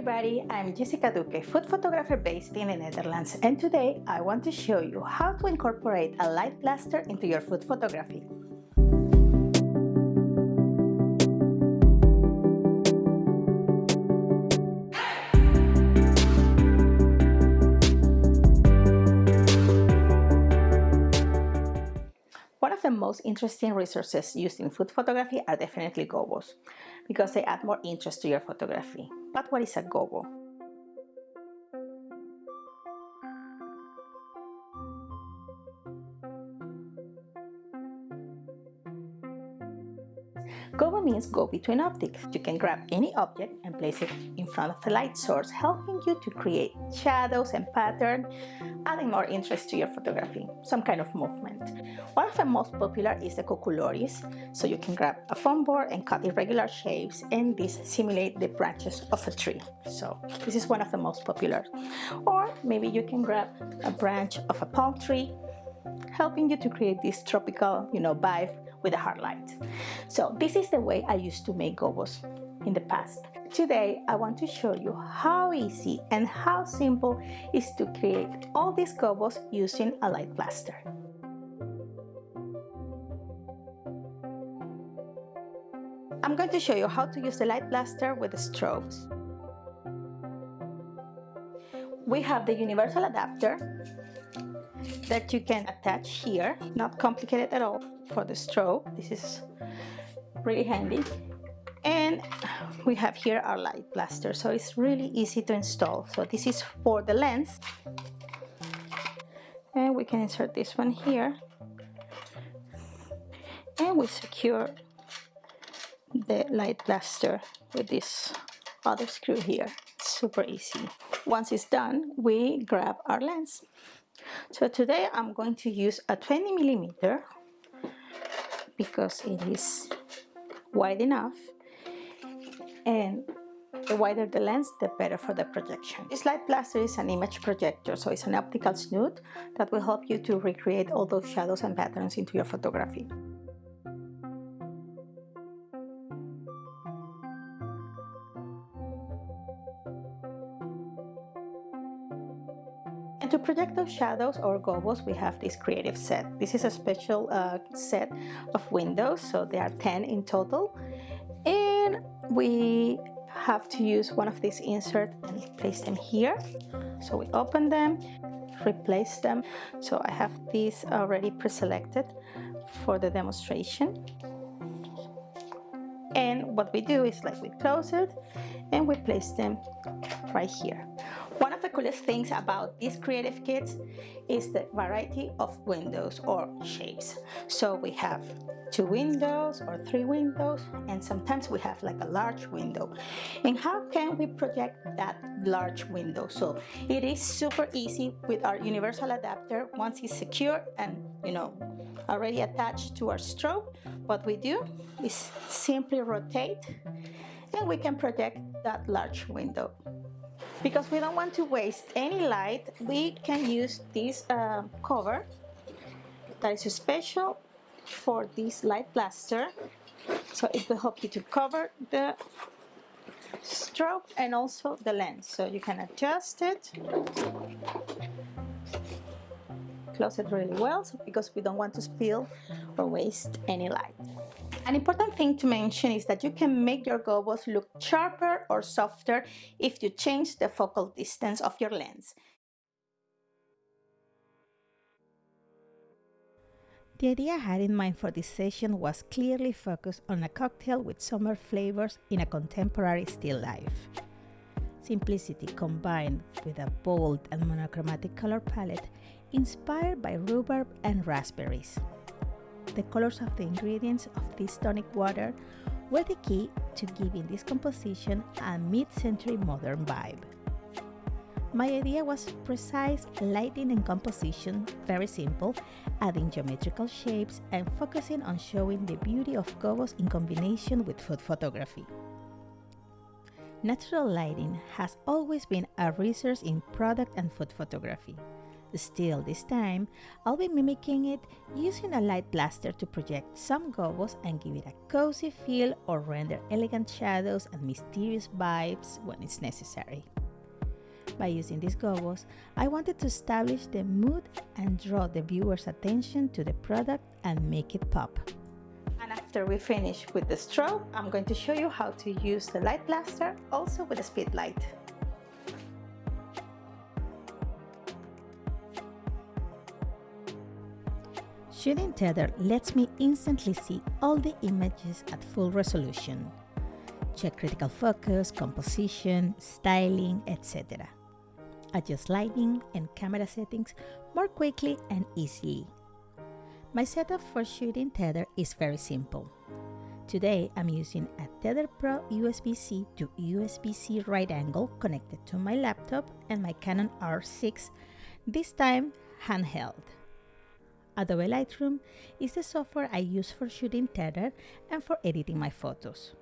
everybody, I'm Jessica Duque, food photographer based in the Netherlands and today I want to show you how to incorporate a light blaster into your food photography. One of the most interesting resources used in food photography are definitely gobos because they add more interest to your photography. But what is a gobo? Gobo means go between optics. You can grab any object and place it in front of the light source, helping you to create shadows and pattern, adding more interest to your photography, some kind of movement. One of the most popular is the cuculoris, so you can grab a foam board and cut irregular shapes and this simulate the branches of a tree. So this is one of the most popular. Or maybe you can grab a branch of a palm tree, helping you to create this tropical, you know, vibe with a hard light. So this is the way I used to make gobos in the past. Today I want to show you how easy and how simple is to create all these gobos using a light blaster. I'm going to show you how to use the light blaster with the strobes. We have the universal adapter that you can attach here, not complicated at all for the strobe. This is really handy. And we have here our light blaster, so it's really easy to install. So this is for the lens. And we can insert this one here. And we secure the light blaster with this other screw here. Super easy. Once it's done, we grab our lens. So today I'm going to use a 20 millimeter because it is wide enough and the wider the lens, the better for the projection. This light blaster is an image projector, so it's an optical snoot that will help you to recreate all those shadows and patterns into your photography. To project those shadows or gobos, we have this creative set. This is a special uh, set of windows, so there are 10 in total. And we have to use one of these inserts and place them here. So we open them, replace them. So I have these already pre-selected for the demonstration. And what we do is like we close it and we place them right here. One of the coolest things about these creative kits is the variety of windows or shapes. So we have two windows or three windows and sometimes we have like a large window. And how can we project that large window? So it is super easy with our universal adapter once it's secure and you know already attached to our strobe. What we do is simply rotate and we can project that large window. Because we don't want to waste any light, we can use this uh, cover that is special for this light blaster. So it will help you to cover the strobe and also the lens. So you can adjust it, close it really well because we don't want to spill or waste any light. An important thing to mention is that you can make your gobos look sharper or softer if you change the focal distance of your lens. The idea I had in mind for this session was clearly focused on a cocktail with summer flavors in a contemporary still life. Simplicity combined with a bold and monochromatic color palette inspired by rhubarb and raspberries the colors of the ingredients of this tonic water were the key to giving this composition a mid-century modern vibe. My idea was precise lighting and composition, very simple, adding geometrical shapes and focusing on showing the beauty of gobos in combination with food photography. Natural lighting has always been a resource in product and food photography. Still, this time, I'll be mimicking it using a light blaster to project some gobos and give it a cozy feel or render elegant shadows and mysterious vibes when it's necessary. By using these gobos, I wanted to establish the mood and draw the viewer's attention to the product and make it pop. And after we finish with the strobe, I'm going to show you how to use the light blaster also with a speed light. Shooting Tether lets me instantly see all the images at full resolution. Check critical focus, composition, styling, etc. Adjust lighting and camera settings more quickly and easily. My setup for shooting Tether is very simple. Today I'm using a Tether Pro USB-C to USB-C right angle connected to my laptop and my Canon R6, this time handheld. Adobe Lightroom is the software I use for shooting Tether and for editing my photos.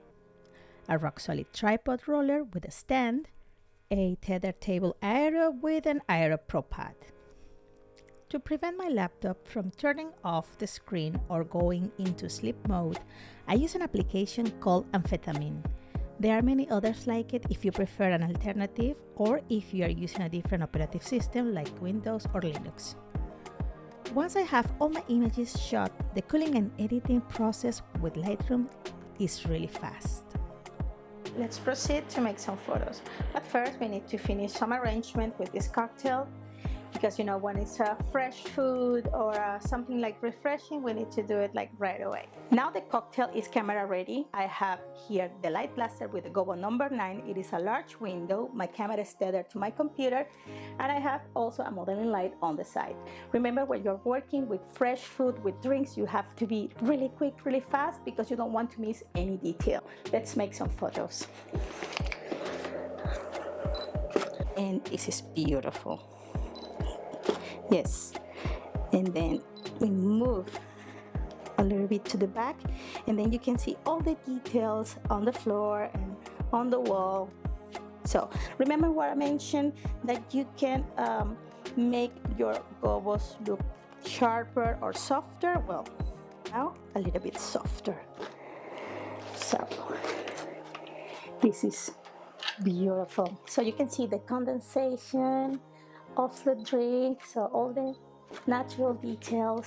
A rock-solid tripod roller with a stand, a Tether Table Aero with an Aero Pro Pad. To prevent my laptop from turning off the screen or going into sleep mode, I use an application called Amphetamine. There are many others like it if you prefer an alternative or if you are using a different operative system like Windows or Linux. Once I have all my images shot, the culling and editing process with Lightroom is really fast. Let's proceed to make some photos. But first we need to finish some arrangement with this cocktail because you know when it's a fresh food or uh, something like refreshing we need to do it like right away. Now the cocktail is camera ready. I have here the light blaster with the Gobo number 9 it is a large window. My camera is tethered to my computer. And I have also a modeling light on the side. Remember when you're working with fresh food with drinks you have to be really quick really fast because you don't want to miss any detail. Let's make some photos. And this is beautiful yes. And then we move a little bit to the back and then you can see all the details on the floor and on the wall. So remember what I mentioned that you can um, make your gobos look sharper or softer? Well now a little bit softer. So this is beautiful. So you can see the condensation of the drink so all the natural details.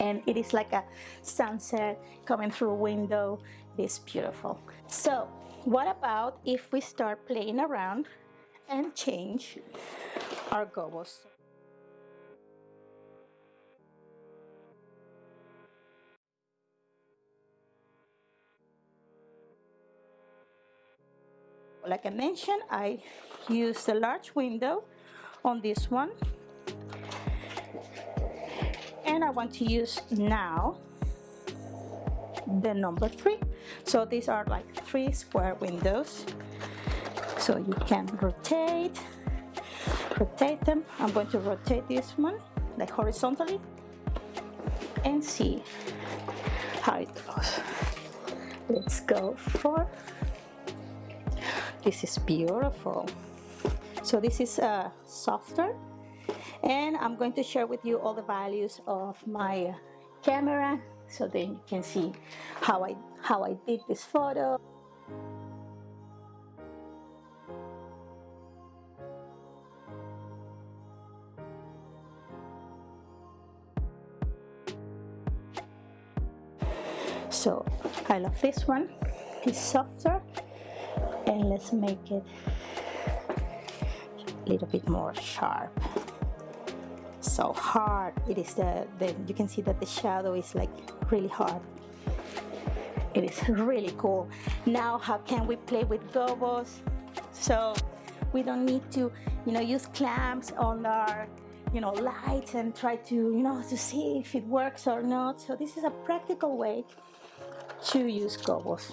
And it is like a sunset coming through a window. It is beautiful. So what about if we start playing around and change our gobos like I mentioned I use the large window on this one. And I want to use now the number three. So these are like three square windows. So you can rotate rotate them. I'm going to rotate this one like horizontally and see how it goes. Let's go for this is beautiful so this is uh, softer and I'm going to share with you all the values of my camera so then you can see how I how I did this photo. So I love this one. It's softer. And let's make it little bit more sharp. So hard it is the, the you can see that the shadow is like really hard. It is really cool. Now how can we play with gobos so we don't need to you know use clamps on our you know lights and try to you know to see if it works or not. So this is a practical way to use gobos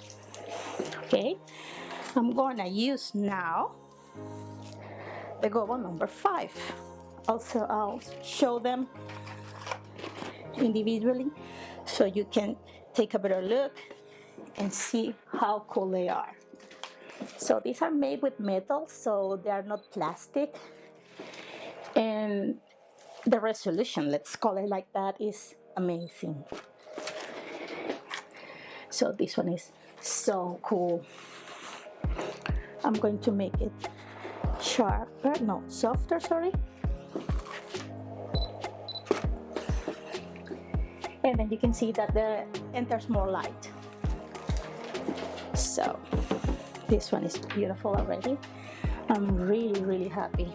okay? I'm gonna use now the gobo number five. Also, I'll show them individually so you can take a better look and see how cool they are. So these are made with metal, so they are not plastic. And the resolution let's call it like that is amazing so this one is so cool I'm going to make it sharper uh, no softer sorry. And then you can see that the enters more light. So this one is beautiful already. I'm really really happy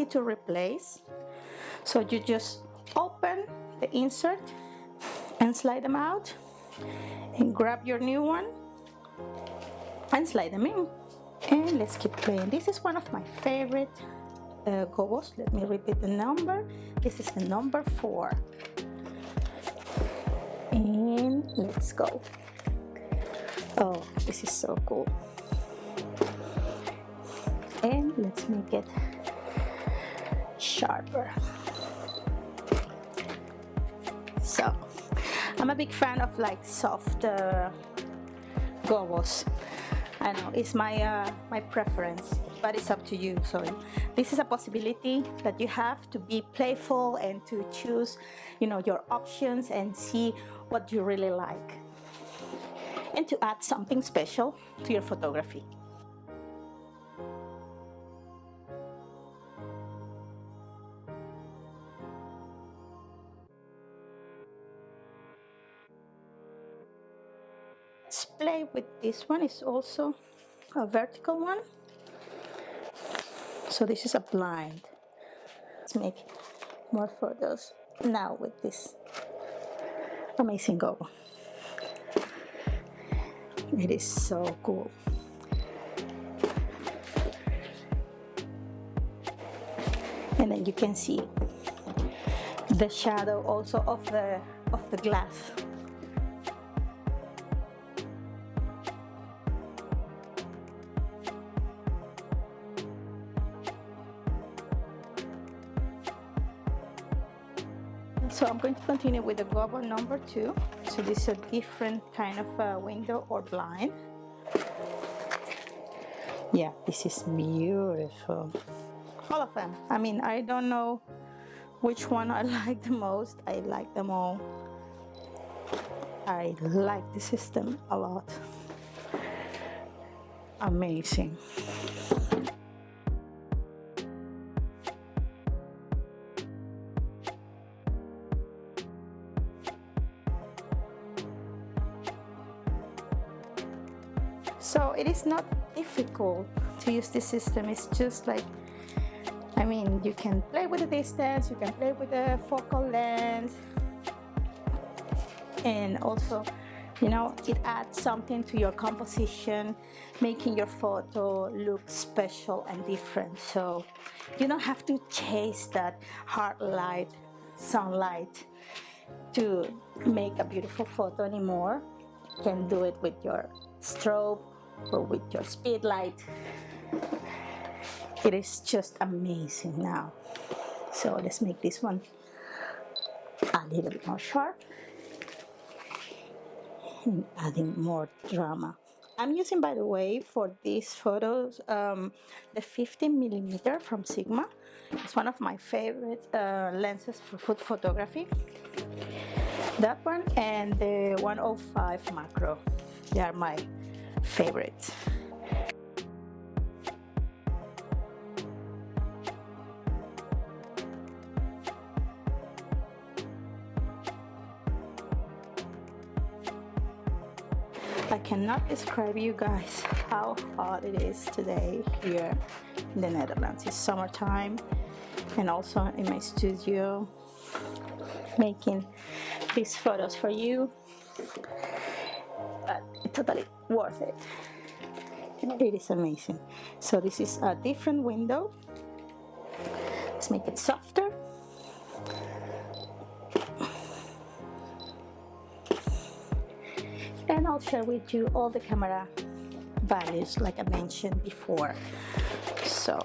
easy to replace. So you just open the insert and slide them out and grab your new one and slide them in. And let's keep playing. This is one of my favorite uh, gobos let me repeat the number. This is the number four. And let's go. Oh this is so cool. And let's make it sharper. So I'm a big fan of like soft uh, gobos I know it's my uh, my preference but it's up to you so this is a possibility that you have to be playful and to choose you know your options and see what you really like. And to add something special to your photography play with this one. Is also a vertical one. So this is a blind. Let's make more photos now with this amazing goal. It is so cool. And then you can see the shadow also of the of the glass so I'm going to continue with the gobo number two. So this is a different kind of uh, window or blind. Yeah this is beautiful. All of them. I mean I don't know which one I like the most. I like them all. I like the system a lot. Amazing so it is not difficult to use this system. It's just like I mean you can play with the distance you can play with the focal length. And also you know it adds something to your composition making your photo look special and different. So you don't have to chase that hard light sunlight to make a beautiful photo anymore. You can do it with your strobe or with your speed light. It is just amazing now. So let's make this one a little bit more sharp and adding more drama. I'm using by the way for these photos um, the 15 millimeter from Sigma. It's one of my favorite uh, lenses for food photography. That one and the 105 macro. They are my favorite. I cannot describe you guys how hot it is today here in the Netherlands. It's summertime and also in my studio making these photos for you totally worth it. It is amazing. So this is a different window. Let's make it softer. And I'll share with you all the camera values like I mentioned before. So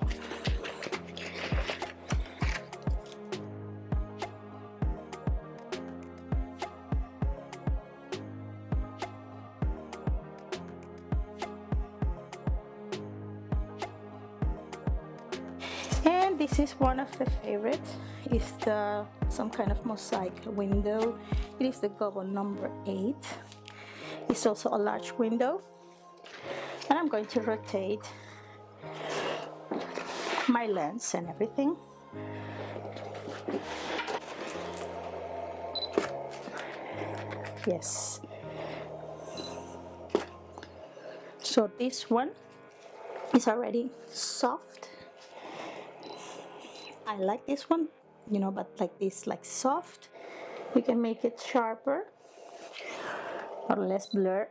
this is one of the favorites. Is the some kind of mosaic window. It is the Gobo number eight. It's also a large window. And I'm going to rotate my lens and everything. Yes. So this one is already soft I like this one you know but like this like soft. We can make it sharper or less blur.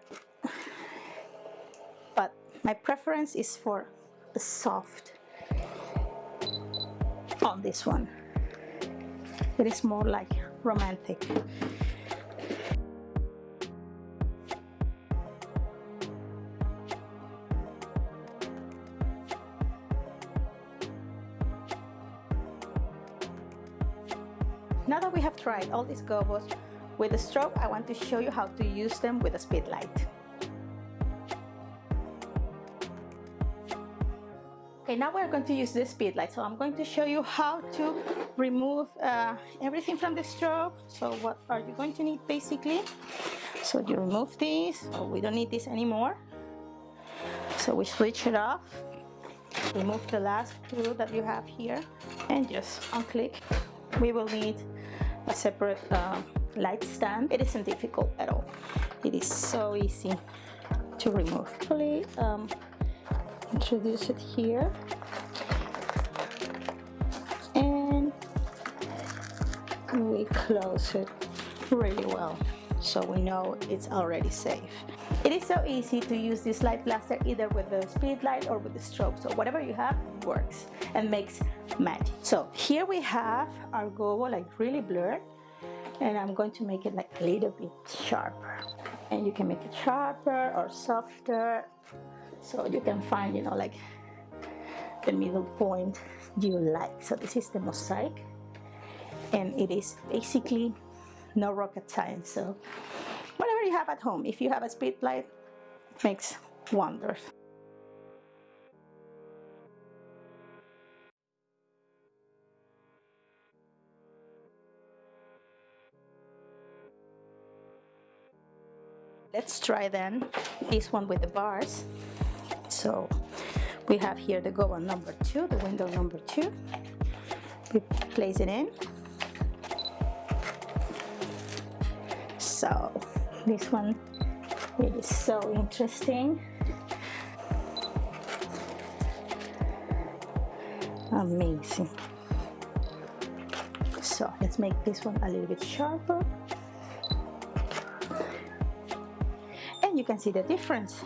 But my preference is for the soft on this one. It is more like romantic tried all these gobos with the strobe, I want to show you how to use them with a speed light. Okay, now we're going to use the speed light. So I'm going to show you how to remove uh, everything from the strobe. So what are you going to need basically? So you remove this, so we don't need this anymore. So we switch it off, remove the last screw that you have here and just unclick. We will need a separate uh, light stand. It isn't difficult at all. It is so easy to remove. Actually, um, introduce it here and we close it really well so we know it's already safe. It is so easy to use this light blaster either with the speed light or with the strobe. So whatever you have works and makes magic. So here we have our gobo like really blurred and I'm going to make it like a little bit sharper. And you can make it sharper or softer. So you can find, you know, like the middle point you like. So this is the mosaic and it is basically no rocket science. So whatever you have at home, if you have a speed light, makes wonders. Let's try then this one with the bars. So we have here the Gobo number two, the window number two. We place it in so this one is so interesting amazing so let's make this one a little bit sharper and you can see the difference.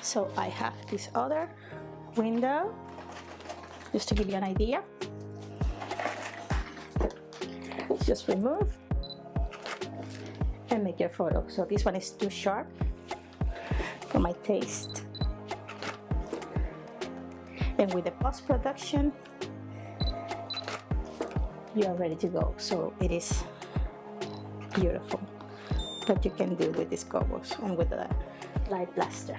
So I have this other window just to give you an idea. Just remove and make your photo. So this one is too sharp for my taste and with the post-production you are ready to go. So it is beautiful. What you can do with these gobos and with the light blaster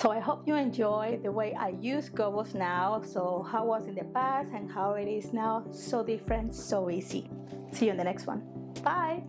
So I hope you enjoy the way I use gobos now. So how was in the past and how it is now. So different, so easy. See you in the next one. Bye.